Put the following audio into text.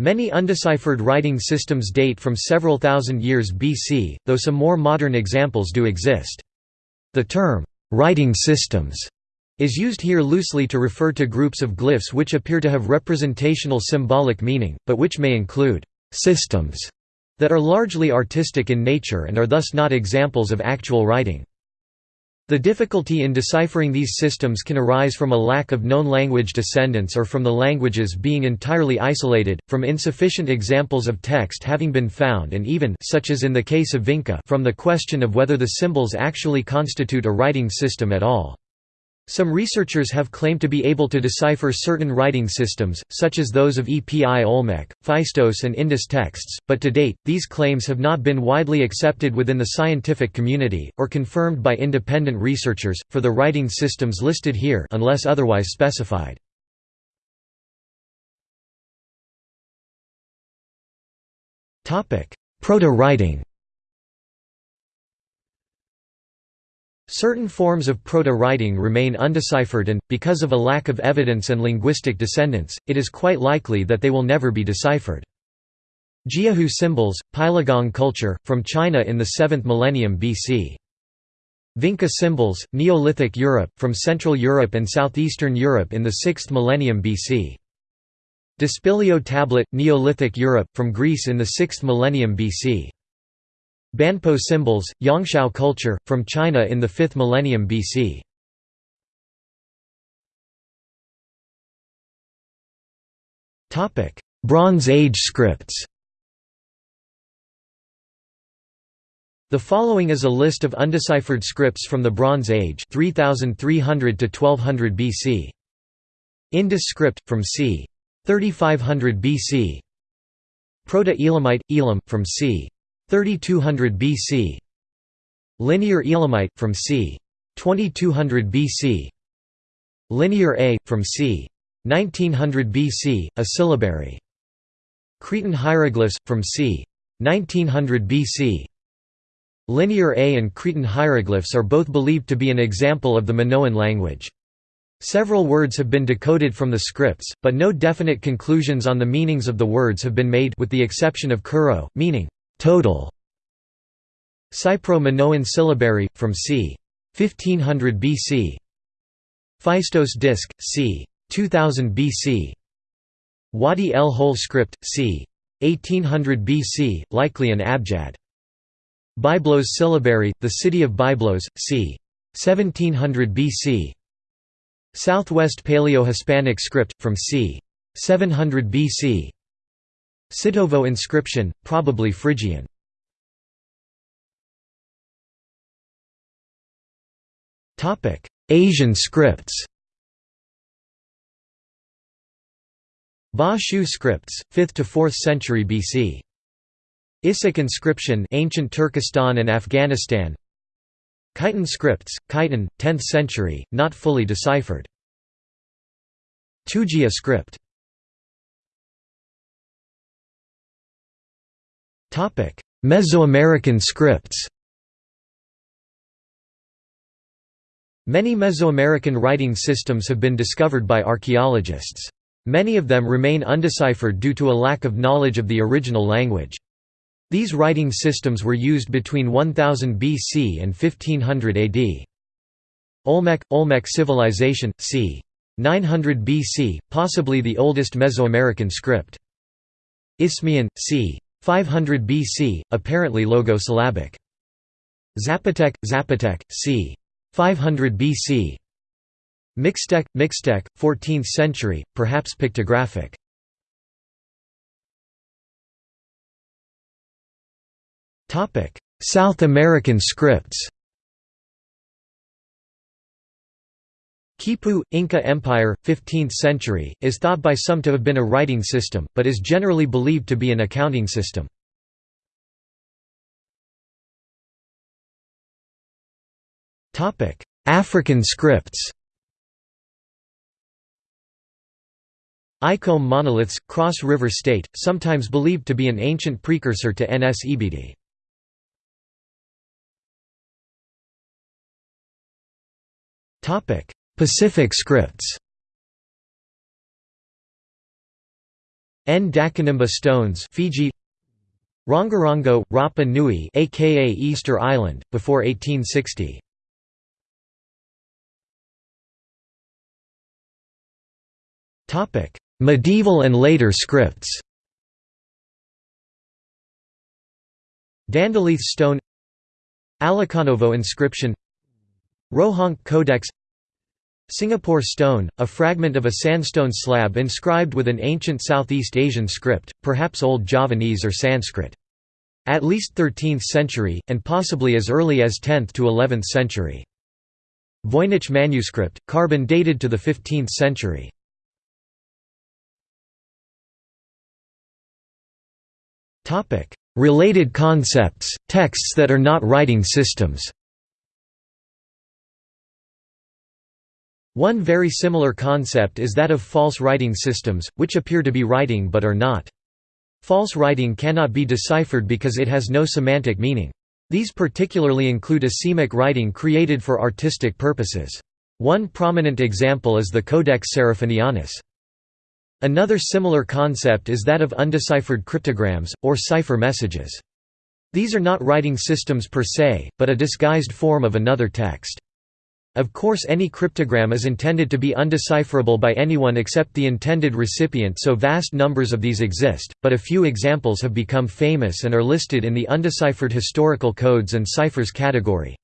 Many undeciphered writing systems date from several thousand years BC, though some more modern examples do exist. The term, "'writing systems' is used here loosely to refer to groups of glyphs which appear to have representational symbolic meaning, but which may include «systems» that are largely artistic in nature and are thus not examples of actual writing. The difficulty in deciphering these systems can arise from a lack of known language descendants or from the languages being entirely isolated, from insufficient examples of text having been found and even such as in the case of Vinca from the question of whether the symbols actually constitute a writing system at all. Some researchers have claimed to be able to decipher certain writing systems, such as those of Epi Olmec, Phaistos and Indus texts, but to date, these claims have not been widely accepted within the scientific community, or confirmed by independent researchers, for the writing systems listed here unless otherwise specified. Proto-writing Certain forms of proto-writing remain undeciphered and, because of a lack of evidence and linguistic descendants, it is quite likely that they will never be deciphered. Jiahu symbols, Peiligang culture, from China in the 7th millennium BC. Vinca symbols, Neolithic Europe, from Central Europe and Southeastern Europe in the 6th millennium BC. Dispilio tablet, Neolithic Europe, from Greece in the 6th millennium BC. Banpo symbols, Yangshao culture, from China in the 5th millennium BC. Bronze Age scripts The following is a list of undeciphered scripts from the Bronze Age 3300 to 1200 BC. Indus script, from c. 3500 BC Proto-Elamite, Elam, from c. 3200 BC Linear Elamite, from c. 2200 BC Linear A, from c. 1900 BC, a syllabary Cretan hieroglyphs, from c. 1900 BC Linear A and Cretan hieroglyphs are both believed to be an example of the Minoan language. Several words have been decoded from the scripts, but no definite conclusions on the meanings of the words have been made with the exception of kuro, meaning Total Cypro-Minoan syllabary, from c. 1500 BC Phaistos disc, c. 2000 BC Wadi el Hol script, c. 1800 BC, likely an abjad. Byblos syllabary, the city of Byblos, c. 1700 BC Southwest Paleo-Hispanic script, from c. 700 BC Sitovo inscription, probably Phrygian. Asian scripts Ba Shu scripts, 5th to 4th century BC. Issyk inscription ancient Turkestan and Afghanistan Khitan scripts, Khitan, 10th century, not fully deciphered. Tujia script Mesoamerican scripts Many Mesoamerican writing systems have been discovered by archaeologists. Many of them remain undeciphered due to a lack of knowledge of the original language. These writing systems were used between 1000 BC and 1500 AD. Olmec – Olmec civilization, c. 900 BC, possibly the oldest Mesoamerican script. Isthmian, c. 500 BC, apparently logosyllabic. Zapotec, Zapotec, c. 500 BC. Mixtec, Mixtec, 14th century, perhaps pictographic. South American scripts Quipu, Inca Empire, 15th century, is thought by some to have been a writing system, but is generally believed to be an accounting system. African scripts Ikom monoliths, Cross River State, sometimes believed to be an ancient precursor to Nsibidi. Pacific scripts. N. Ndakanimba stones Fiji. Rongorongo, Rapa Nui aka Easter Island, before 1860 Medieval and later scripts. Dandalith stone. Alekanovo inscription. Rohonc Codex Singapore stone, a fragment of a sandstone slab inscribed with an ancient Southeast Asian script, perhaps Old Javanese or Sanskrit. At least 13th century, and possibly as early as 10th to 11th century. Voynich manuscript, carbon dated to the 15th century. Related concepts, texts that are not writing systems One very similar concept is that of false writing systems, which appear to be writing but are not. False writing cannot be deciphered because it has no semantic meaning. These particularly include asemic writing created for artistic purposes. One prominent example is the Codex Seraphinianus. Another similar concept is that of undeciphered cryptograms, or cipher messages. These are not writing systems per se, but a disguised form of another text. Of course any cryptogram is intended to be undecipherable by anyone except the intended recipient so vast numbers of these exist, but a few examples have become famous and are listed in the undeciphered historical codes and ciphers category.